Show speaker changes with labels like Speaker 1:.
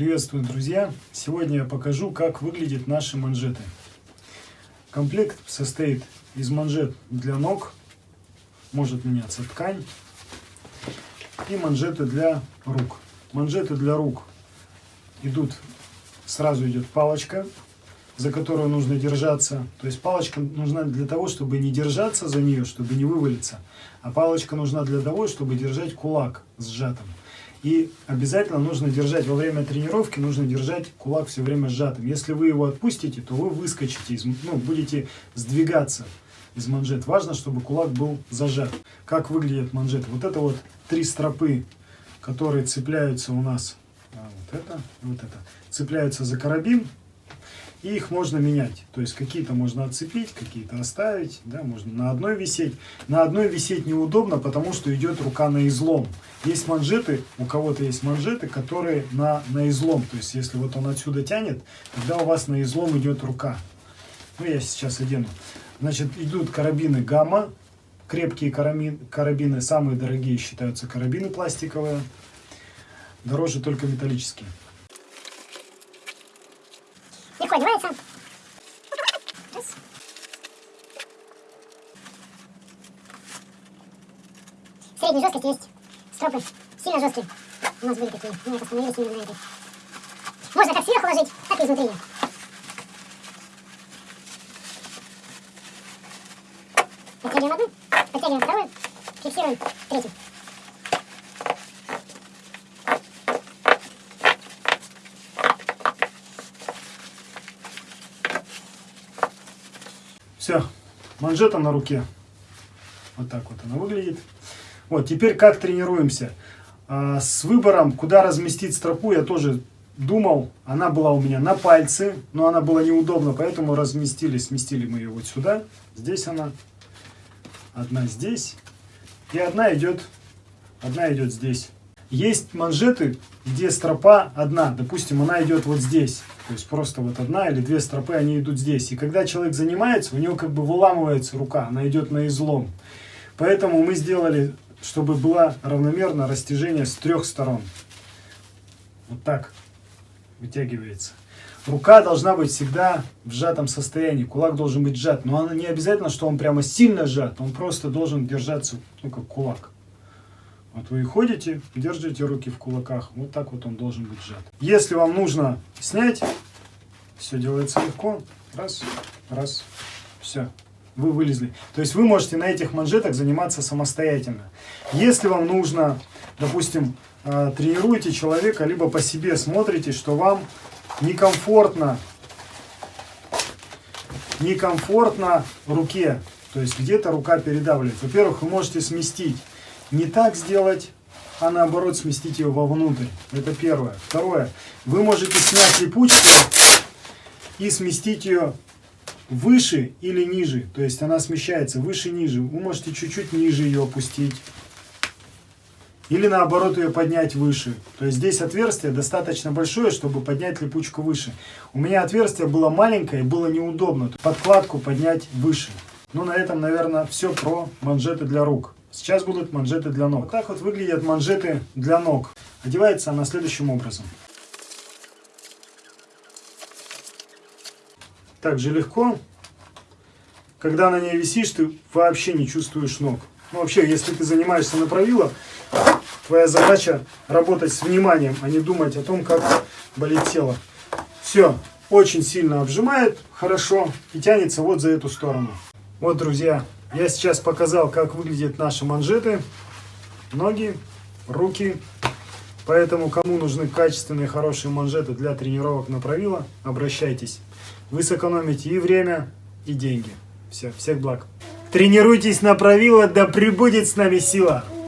Speaker 1: Приветствую, друзья! Сегодня я покажу, как выглядят наши манжеты. Комплект состоит из манжет для ног, может меняться ткань, и манжеты для рук. Манжеты для рук идут, сразу идет палочка, за которую нужно держаться. То есть палочка нужна для того, чтобы не держаться за нее, чтобы не вывалиться, а палочка нужна для того, чтобы держать кулак сжатым. И обязательно нужно держать во время тренировки, нужно держать кулак все время сжатым. Если вы его отпустите, то вы выскочите, из, ну, будете сдвигаться из манжет. Важно, чтобы кулак был зажат. Как выглядят манжеты? Вот это вот три стропы, которые цепляются у нас, а, вот это, вот это, цепляются за карабин и их можно менять. То есть какие-то можно отцепить, какие-то оставить, да, можно на одной висеть. На одной висеть неудобно, потому что идет рука на излом. Есть манжеты, у кого-то есть манжеты, которые на, на излом. То есть если вот он отсюда тянет, тогда у вас на излом идет рука. Ну, я сейчас одену. Значит, идут карабины гамма. Крепкие карабины, карабины, самые дорогие считаются карабины пластиковые. Дороже только металлические.
Speaker 2: Одевается. Раз. Средней жесткости есть стропы. Сильно жесткие. У нас были такие. Мы остановились именно на этой. Можно как сверху ложить, так и изнутри. Подтягиваем одну, подтягиваем вторую, фиксируем третью.
Speaker 1: Все, манжета на руке. Вот так вот она выглядит. Вот, теперь как тренируемся. А, с выбором, куда разместить стропу, я тоже думал. Она была у меня на пальце, но она была неудобна, поэтому разместили, сместили мы ее вот сюда. Здесь она, одна здесь, и одна идет, одна идет здесь. Есть манжеты, где стропа одна, допустим, она идет вот здесь. То есть просто вот одна или две стропы, они идут здесь. И когда человек занимается, у него как бы выламывается рука, она идет на излом. Поэтому мы сделали, чтобы было равномерно растяжение с трех сторон. Вот так вытягивается. Рука должна быть всегда в сжатом состоянии, кулак должен быть сжат. Но не обязательно, что он прямо сильно сжат, он просто должен держаться, ну как кулак. Вот вы ходите, держите руки в кулаках, вот так вот он должен быть сжат. Если вам нужно снять, все делается легко. Раз, раз, все, вы вылезли. То есть вы можете на этих манжетах заниматься самостоятельно. Если вам нужно, допустим, э, тренируете человека, либо по себе смотрите, что вам некомфортно, некомфортно руке, то есть где-то рука передавливает. Во-первых, вы можете сместить не так сделать, а наоборот сместить ее вовнутрь. Это первое. Второе. Вы можете снять липучку и сместить ее выше или ниже. То есть она смещается выше-ниже. Вы можете чуть-чуть ниже ее опустить. Или наоборот ее поднять выше. То есть здесь отверстие достаточно большое, чтобы поднять липучку выше. У меня отверстие было маленькое было неудобно. Подкладку поднять выше. Ну на этом, наверное, все про манжеты для рук. Сейчас будут манжеты для ног. Вот так вот выглядят манжеты для ног. Одевается она следующим образом. Также легко. Когда на ней висишь, ты вообще не чувствуешь ног. Ну, вообще, если ты занимаешься на правило, твоя задача работать с вниманием, а не думать о том, как болит тело. Все, очень сильно обжимает, хорошо, и тянется вот за эту сторону. Вот, друзья, я сейчас показал, как выглядят наши манжеты, ноги, руки. Поэтому, кому нужны качественные, хорошие манжеты для тренировок на правило, обращайтесь. Вы сэкономите и время, и деньги. Все, всех благ. Тренируйтесь на правило, да пребудет с нами сила!